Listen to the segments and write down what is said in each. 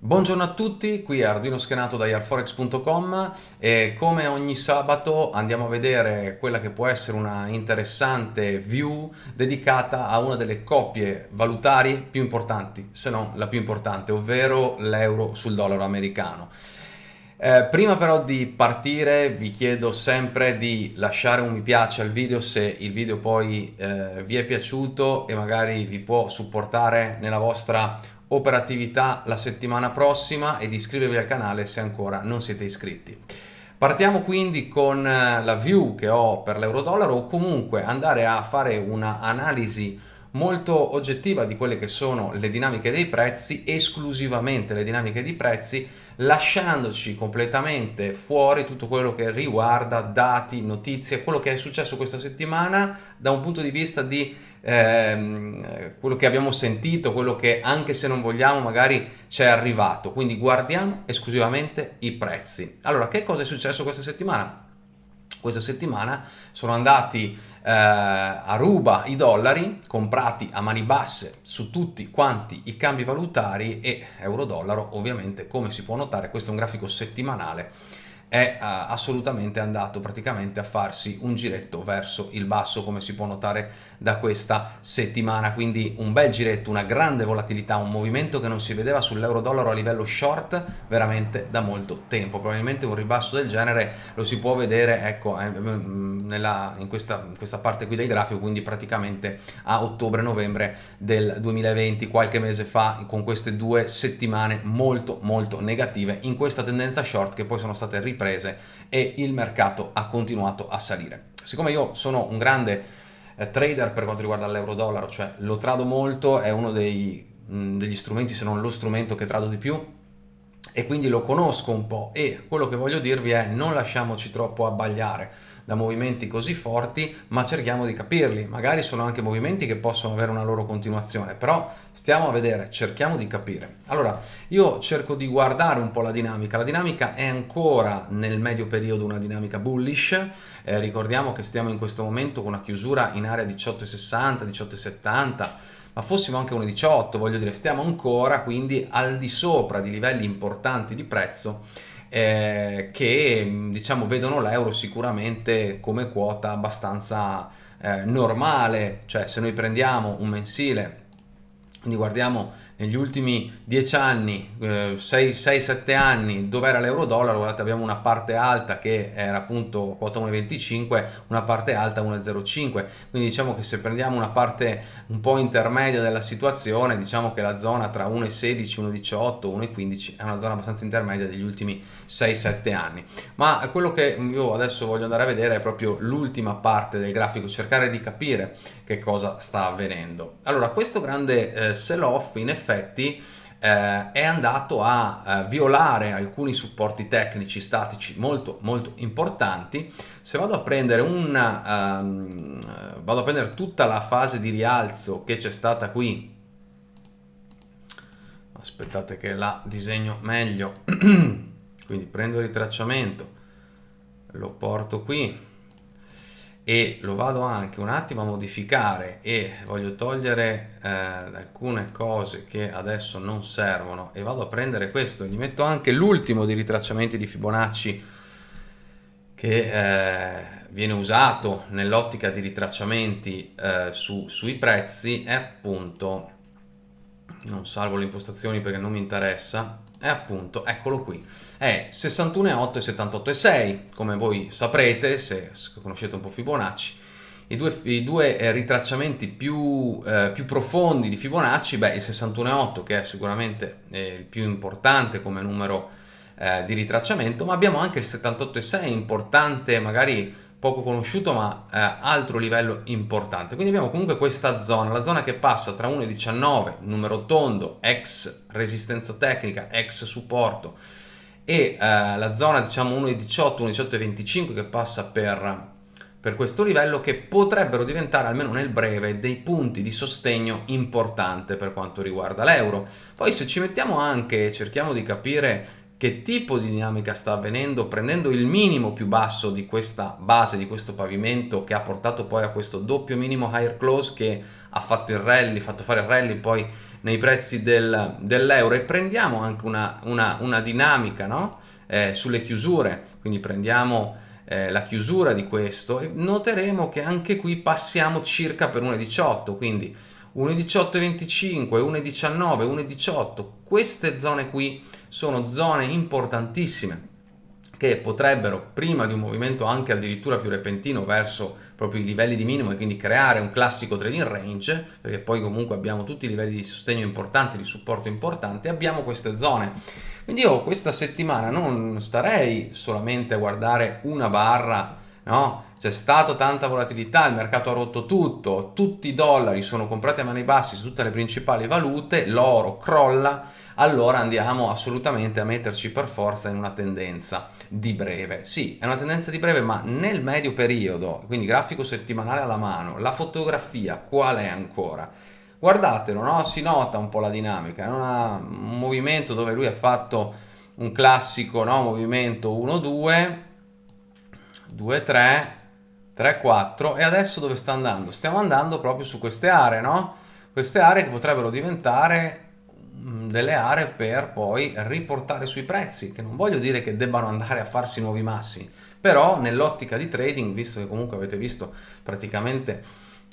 Buongiorno a tutti, qui è Arduino Schenato da airforex.com e come ogni sabato andiamo a vedere quella che può essere una interessante view dedicata a una delle coppie valutarie più importanti, se non la più importante, ovvero l'euro sul dollaro americano. Eh, prima però di partire vi chiedo sempre di lasciare un mi piace al video se il video poi eh, vi è piaciuto e magari vi può supportare nella vostra operatività la settimana prossima e di iscrivervi al canale se ancora non siete iscritti. Partiamo quindi con eh, la view che ho per l'euro-dollaro o comunque andare a fare un'analisi molto oggettiva di quelle che sono le dinamiche dei prezzi, esclusivamente le dinamiche dei prezzi, lasciandoci completamente fuori tutto quello che riguarda dati, notizie, quello che è successo questa settimana da un punto di vista di ehm, quello che abbiamo sentito, quello che anche se non vogliamo magari ci è arrivato. Quindi guardiamo esclusivamente i prezzi. Allora, che cosa è successo questa settimana? Questa settimana sono andati eh, a ruba i dollari comprati a mani basse su tutti quanti i cambi valutari e euro-dollaro ovviamente come si può notare questo è un grafico settimanale è uh, assolutamente andato praticamente a farsi un giretto verso il basso come si può notare da questa settimana. Quindi un bel giretto una grande volatilità un movimento che non si vedeva sull'euro dollaro a livello short veramente da molto tempo. Probabilmente un ribasso del genere lo si può vedere ecco eh, mm, nella, in, questa, in questa parte qui del grafico quindi praticamente a ottobre novembre del 2020 qualche mese fa con queste due settimane molto molto negative in questa tendenza short che poi sono state riprese riprese e il mercato ha continuato a salire. Siccome io sono un grande eh, trader per quanto riguarda l'euro-dollaro, cioè lo trado molto, è uno dei, mh, degli strumenti, se non lo strumento che trado di più, e quindi lo conosco un po' e quello che voglio dirvi è non lasciamoci troppo abbagliare da movimenti così forti ma cerchiamo di capirli. Magari sono anche movimenti che possono avere una loro continuazione però stiamo a vedere cerchiamo di capire. Allora io cerco di guardare un po' la dinamica. La dinamica è ancora nel medio periodo una dinamica bullish. Eh, ricordiamo che stiamo in questo momento con una chiusura in area 18,60 18,70 ma fossimo anche 1,18 voglio dire stiamo ancora quindi al di sopra di livelli importanti di prezzo eh, che diciamo vedono l'euro sicuramente come quota abbastanza eh, normale. Cioè se noi prendiamo un mensile quindi guardiamo negli ultimi 10 anni, eh, 6-7 anni, dove era l'euro-dollaro, guardate abbiamo una parte alta che era appunto quota 1,25, una parte alta 1,05, quindi diciamo che se prendiamo una parte un po' intermedia della situazione, diciamo che la zona tra 1,16, 1,18, 1,15 è una zona abbastanza intermedia degli ultimi 6-7 anni. Ma quello che io adesso voglio andare a vedere è proprio l'ultima parte del grafico, cercare di capire che cosa sta avvenendo. Allora, questo grande eh, sell-off in effetti effetti eh, è andato a eh, violare alcuni supporti tecnici statici molto molto importanti. Se vado a prendere un um, vado a prendere tutta la fase di rialzo che c'è stata qui. Aspettate che la disegno meglio. Quindi prendo il ritracciamento lo porto qui e lo vado anche un attimo a modificare e voglio togliere eh, alcune cose che adesso non servono e vado a prendere questo. Gli metto anche l'ultimo di ritracciamenti di Fibonacci che eh, viene usato nell'ottica di ritracciamenti eh, su, sui prezzi è appunto non salvo le impostazioni perché non mi interessa è appunto, eccolo qui, è 61,8 e 78,6, come voi saprete se conoscete un po' Fibonacci, i due, i due eh, ritracciamenti più, eh, più, profondi di Fibonacci, beh il 61,8 che è sicuramente eh, il più importante come numero eh, di ritracciamento, ma abbiamo anche il 78,6 importante magari poco conosciuto ma eh, altro livello importante. Quindi abbiamo comunque questa zona la zona che passa tra 1,19 numero tondo ex resistenza tecnica ex supporto e eh, la zona diciamo 1,18 1,18,25 che passa per per questo livello che potrebbero diventare almeno nel breve dei punti di sostegno importante per quanto riguarda l'euro. Poi se ci mettiamo anche cerchiamo di capire che tipo di dinamica sta avvenendo prendendo il minimo più basso di questa base, di questo pavimento che ha portato poi a questo doppio minimo higher close che ha fatto il rally, fatto fare il rally poi nei prezzi del, dell'euro. E prendiamo anche una, una, una dinamica no? eh, sulle chiusure, quindi prendiamo eh, la chiusura di questo e noteremo che anche qui passiamo circa per 1,18, quindi 1,18,25, 1,19, 1,18, queste zone qui sono zone importantissime che potrebbero prima di un movimento anche addirittura più repentino verso proprio i livelli di minimo e quindi creare un classico trading range perché poi comunque abbiamo tutti i livelli di sostegno importanti, di supporto importanti abbiamo queste zone. Quindi io questa settimana non starei solamente a guardare una barra no? c'è stata tanta volatilità, il mercato ha rotto tutto, tutti i dollari sono comprati a mani bassi su tutte le principali valute, l'oro crolla, allora andiamo assolutamente a metterci per forza in una tendenza di breve. Sì, è una tendenza di breve, ma nel medio periodo, quindi grafico settimanale alla mano, la fotografia qual è ancora? Guardatelo, no? si nota un po' la dinamica, è una, un movimento dove lui ha fatto un classico no? movimento 1-2, 2-3, 3-4 e adesso dove sta andando? Stiamo andando proprio su queste aree, no? Queste aree che potrebbero diventare mm, delle aree per poi riportare sui prezzi, che non voglio dire che debbano andare a farsi nuovi massi, però nell'ottica di trading, visto che comunque avete visto praticamente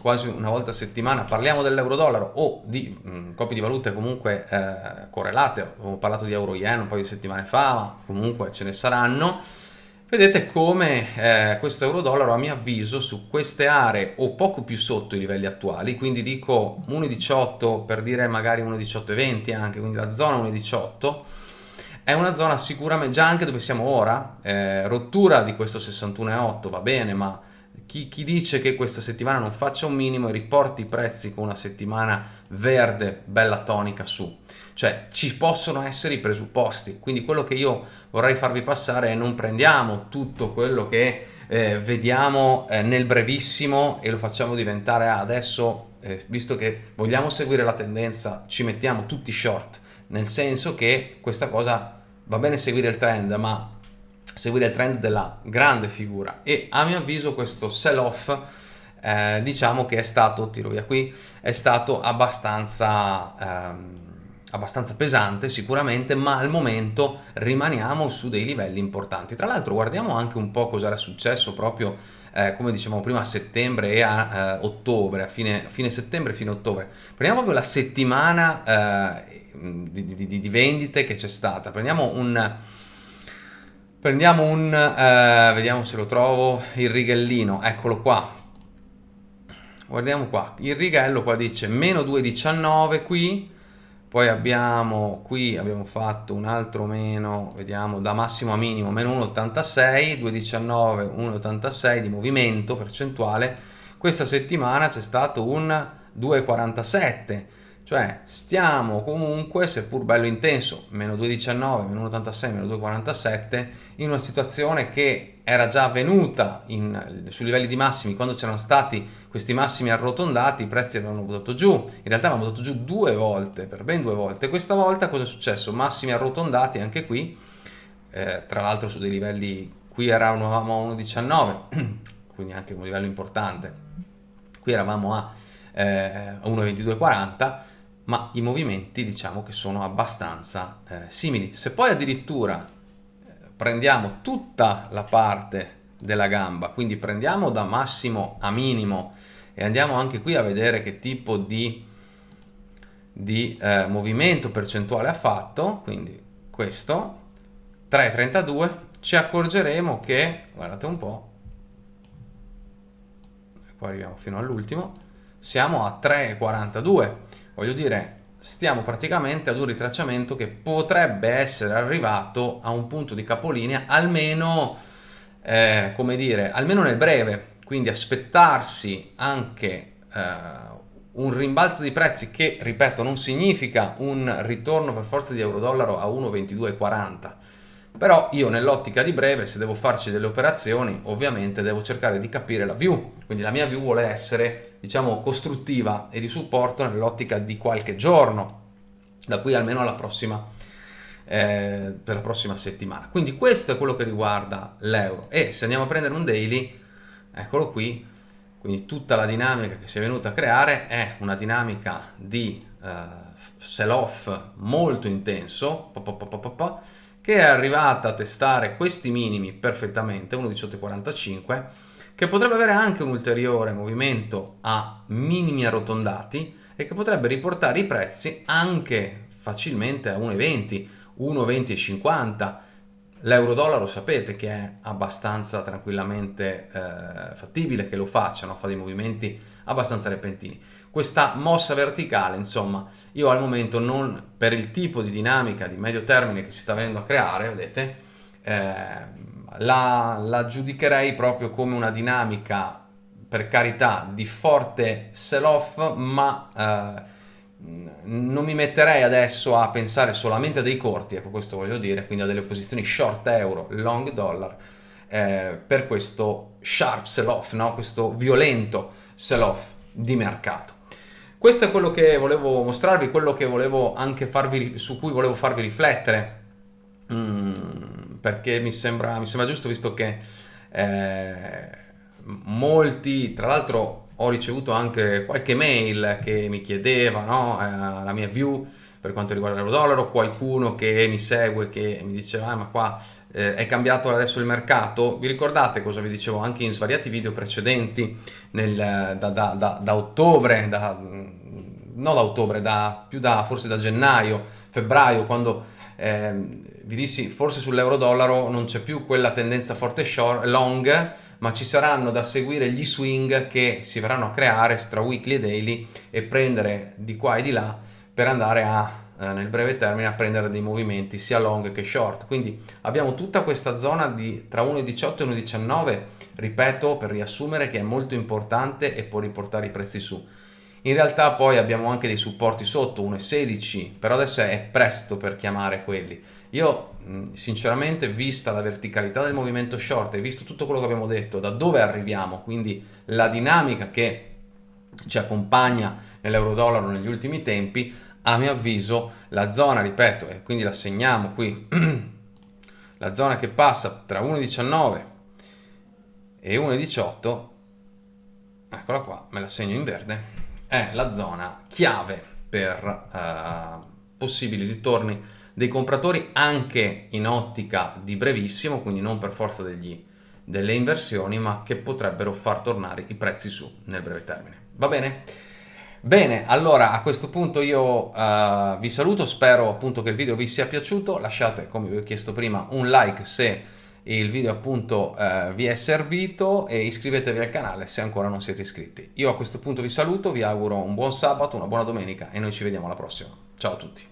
quasi una volta a settimana parliamo dell'euro dollaro o di mh, mm, copie di valute comunque eh, correlate, ho parlato di euro yen un paio di settimane fa, ma comunque ce ne saranno, Vedete come eh, questo euro-dollaro a mio avviso su queste aree o poco più sotto i livelli attuali, quindi dico 1,18 per dire magari 1,18,20 anche, quindi la zona 1,18 è una zona sicuramente già anche dove siamo ora, eh, rottura di questo 61,8 va bene, ma chi, chi, dice che questa settimana non faccia un minimo e riporti i prezzi con una settimana verde, bella tonica su. Cioè ci possono essere i presupposti, quindi quello che io vorrei farvi passare è non prendiamo tutto quello che eh, vediamo eh, nel brevissimo e lo facciamo diventare ah, adesso, eh, visto che vogliamo seguire la tendenza, ci mettiamo tutti short, nel senso che questa cosa va bene seguire il trend, ma seguire il trend della grande figura e a mio avviso questo sell off eh, diciamo che è stato, tiro via qui, è stato abbastanza... Ehm, abbastanza pesante sicuramente, ma al momento rimaniamo su dei livelli importanti. Tra l'altro guardiamo anche un po' cosa era successo proprio, eh, come dicevamo prima, a settembre e a eh, ottobre, a fine, fine settembre fine ottobre. Prendiamo proprio la settimana eh, di, di, di, vendite che c'è stata. Prendiamo un... Prendiamo un... Eh, vediamo se lo trovo, il rigellino, eccolo qua. Guardiamo qua, il righello qua dice meno 2,19 qui, poi abbiamo qui abbiamo fatto un altro meno vediamo da massimo a minimo meno 1,86 2,19 1,86 di movimento percentuale questa settimana c'è stato un 2,47 cioè stiamo comunque seppur bello intenso meno 2,19 meno 1,86 meno 2,47 in una situazione che era già avvenuta in, sui livelli di massimi quando c'erano stati questi massimi arrotondati i prezzi avevano buttato giù. In realtà avevano buttato giù due volte per ben due volte. Questa volta cosa è successo? massimi arrotondati anche qui eh, tra l'altro su dei livelli qui eravamo a 1,19 quindi anche un livello importante. Qui eravamo a eh, 1,2240 ma i movimenti diciamo che sono abbastanza eh, simili. Se poi addirittura prendiamo tutta la parte della gamba, quindi prendiamo da massimo a minimo e andiamo anche qui a vedere che tipo di, di eh, movimento percentuale ha fatto, quindi questo, 3,32, ci accorgeremo che, guardate un po', qua arriviamo fino all'ultimo, siamo a 3,42, voglio dire stiamo praticamente ad un ritracciamento che potrebbe essere arrivato a un punto di capolinea almeno, eh, come dire, almeno nel breve, quindi aspettarsi anche eh, un rimbalzo di prezzi che, ripeto, non significa un ritorno per forza di euro-dollaro a 1,2240, però io nell'ottica di breve, se devo farci delle operazioni, ovviamente devo cercare di capire la view, quindi la mia view vuole essere diciamo costruttiva e di supporto nell'ottica di qualche giorno da qui almeno alla prossima eh, per la prossima settimana. Quindi questo è quello che riguarda l'euro. E se andiamo a prendere un daily eccolo qui. Quindi tutta la dinamica che si è venuta a creare è una dinamica di eh, sell-off molto intenso, che è arrivata a testare questi minimi perfettamente, 1.1845, che potrebbe avere anche un ulteriore movimento a minimi arrotondati e che potrebbe riportare i prezzi anche facilmente a 1,20, 1,20,50. L'euro-dollaro sapete che è abbastanza tranquillamente eh, fattibile che lo faccia, no? fa dei movimenti abbastanza repentini. Questa mossa verticale, insomma, io al momento non, per il tipo di dinamica di medio termine che si sta venendo a creare, vedete, eh, la, la giudicherei proprio come una dinamica per carità di forte sell-off ma eh, non mi metterei adesso a pensare solamente a dei corti, ecco questo voglio dire, quindi a delle posizioni short euro, long dollar, eh, per questo sharp sell-off, no? questo violento sell-off di mercato. Questo è quello che volevo mostrarvi, quello che volevo anche farvi, su cui volevo farvi riflettere, mm, perché mi sembra, mi sembra, giusto visto che eh, molti, tra l'altro ho ricevuto anche qualche mail che mi chiedeva no, eh, la mia view per quanto riguarda l'euro-dollaro, qualcuno che mi segue che mi diceva ah, ma qua eh, è cambiato adesso il mercato, vi ricordate cosa vi dicevo anche in svariati video precedenti nel, da, da, da, da, ottobre, da, no da ottobre, più da forse da gennaio, febbraio, quando eh, vi dissi forse sull'euro-dollaro non c'è più quella tendenza forte short, long, ma ci saranno da seguire gli swing che si verranno a creare tra weekly e daily e prendere di qua e di là per andare a eh, nel breve termine a prendere dei movimenti sia long che short. Quindi abbiamo tutta questa zona di tra 1,18 e 1,19 ripeto per riassumere che è molto importante e può riportare i prezzi su. In realtà poi abbiamo anche dei supporti sotto 1,16 però adesso è presto per chiamare quelli. Io sinceramente vista la verticalità del movimento short e visto tutto quello che abbiamo detto da dove arriviamo quindi la dinamica che ci accompagna nell'euro dollaro negli ultimi tempi a mio avviso la zona ripeto e quindi la segniamo qui la zona che passa tra 1,19 e 1,18 eccola qua me la segno in verde è la zona chiave per uh, possibili ritorni dei compratori anche in ottica di brevissimo, quindi non per forza degli, delle inversioni, ma che potrebbero far tornare i prezzi su nel breve termine. Va bene? Bene, allora a questo punto io uh, vi saluto, spero appunto che il video vi sia piaciuto, lasciate come vi ho chiesto prima un like se il video appunto uh, vi è servito e iscrivetevi al canale se ancora non siete iscritti. Io a questo punto vi saluto, vi auguro un buon sabato, una buona domenica e noi ci vediamo alla prossima. Ciao a tutti!